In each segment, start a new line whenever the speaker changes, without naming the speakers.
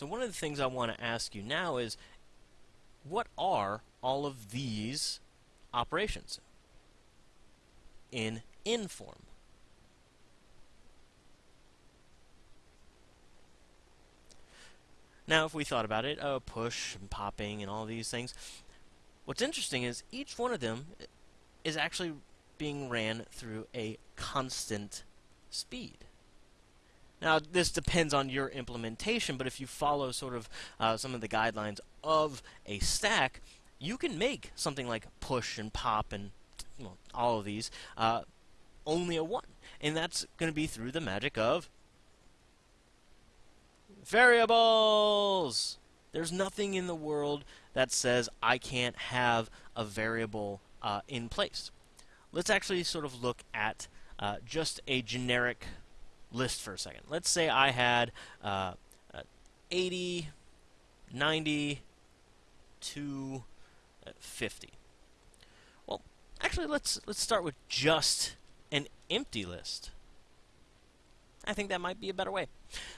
So one of the things I want to ask you now is, what are all of these operations in in form? Now, if we thought about it, oh, push and popping and all these things, what's interesting is each one of them is actually being ran through a constant speed. Now, this depends on your implementation, but if you follow sort of uh, some of the guidelines of a stack, you can make something like push and pop and well, all of these uh, only a 1. And that's going to be through the magic of Variables! There's nothing in the world that says I can't have a variable uh, in place. Let's actually sort of look at uh, just a generic list for a second. Let's say I had uh, 80, 90, to 50. Well, actually, let's let's start with just an empty list. I think that might be a better way.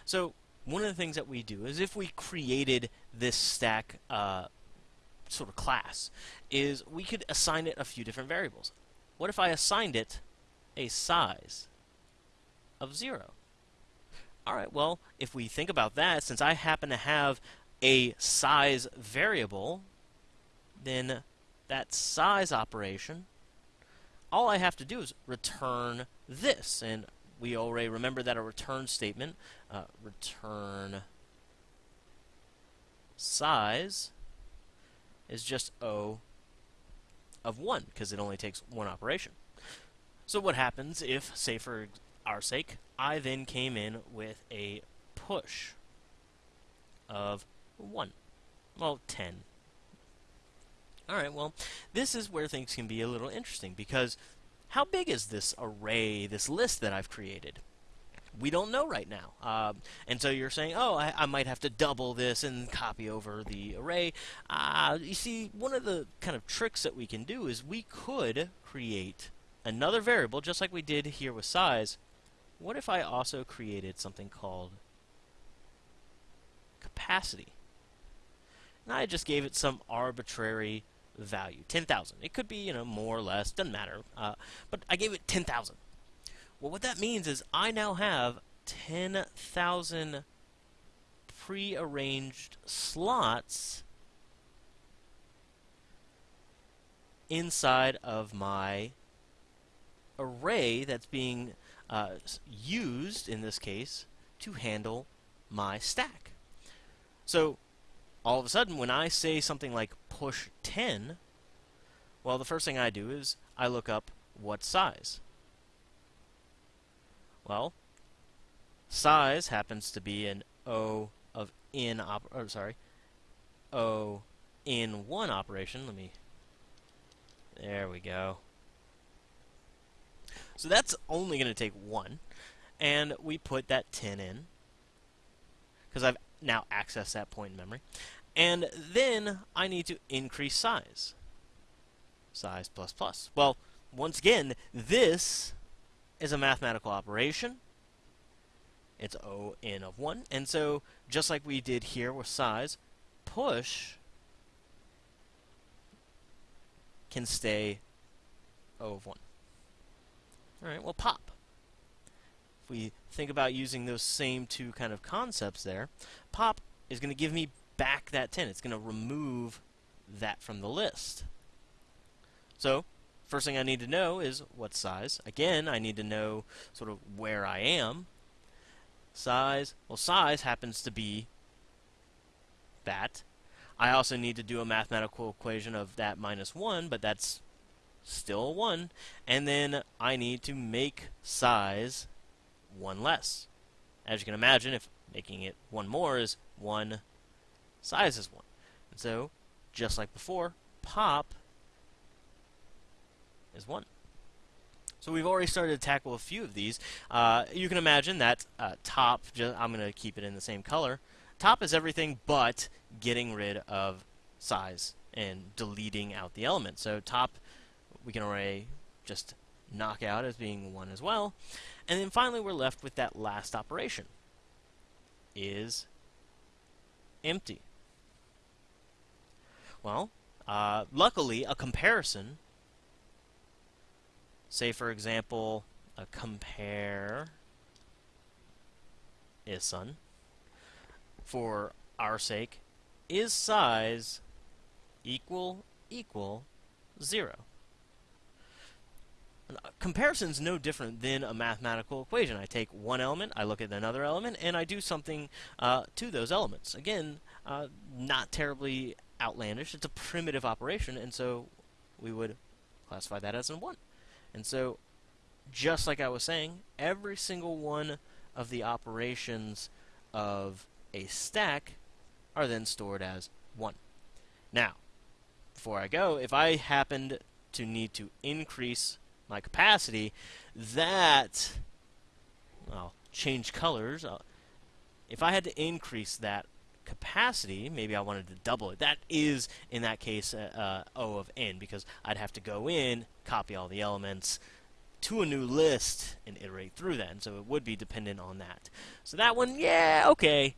So one of the things that we do is if we created this stack uh, sort of class, is we could assign it a few different variables. What if I assigned it a size of 0? Alright, well, if we think about that, since I happen to have a size variable, then that size operation, all I have to do is return this. And we already remember that a return statement, uh, return size, is just O of 1, because it only takes one operation. So what happens if, say for our sake, I then came in with a push of 1? Well, 10. Alright, well, this is where things can be a little interesting, because how big is this array, this list that I've created? We don't know right now. Um, and so you're saying, oh, I, I, might have to double this and copy over the array. Uh, you see, one of the kind of tricks that we can do is we could create another variable, just like we did here with size. What if I also created something called capacity? And I just gave it some arbitrary value, 10,000. It could be, you know, more or less, doesn't matter. Uh, but I gave it 10,000. Well, what that means is I now have 10,000 pre-arranged slots inside of my array that's being uh, used, in this case, to handle my stack. So all of a sudden, when I say something like push 10, well, the first thing I do is I look up what size. Well, size happens to be an O of in op or sorry, O in one operation. Let me There we go. So that's only going to take one. And we put that 10 in because I've now accessed that point in memory. And then I need to increase size. Size plus plus. Well, once again, this is a mathematical operation. It's O n of 1. And so, just like we did here with size, push can stay O of 1. Alright, well, pop If we think about using those same two kind of concepts there, pop is going to give me back that 10. It's going to remove that from the list. So, first thing I need to know is what size. Again, I need to know sort of where I am. Size, well, size happens to be that. I also need to do a mathematical equation of that minus 1, but that's still 1. And then I need to make size one less. As you can imagine, if making it one more is one, size is one. And so, just like before, pop is one. So we've already started to tackle a few of these. Uh, you can imagine that uh, top, I'm going to keep it in the same color. Top is everything but getting rid of size and deleting out the element. So top, we can already just knock out as being 1 as well. And then finally we're left with that last operation. Is empty. Well, uh, luckily, a comparison, say for example, a compare ISUN, for our sake, is size equal equal 0? Comparison is no different than a mathematical equation. I take one element, I look at another element, and I do something uh, to those elements. Again, uh, not terribly outlandish. It's a primitive operation, and so we would classify that as a 1. And so, just like I was saying, every single one of the operations of a stack are then stored as 1. Now, before I go, if I happened to need to increase my capacity, that, I'll change colors. I'll, if I had to increase that capacity, maybe I wanted to double it. That is, in that case, uh, uh, O of n, because I'd have to go in, copy all the elements to a new list, and iterate through that. And so it would be dependent on that. So that one, yeah, okay.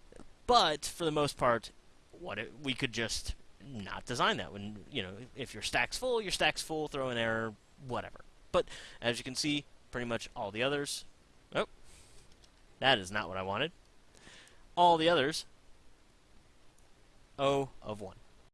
But for the most part, what it, we could just not design that. When you know, if your stack's full, your stack's full. Throw an error, whatever. But as you can see, pretty much all the others. Oh, that is not what I wanted. All the others O of 1.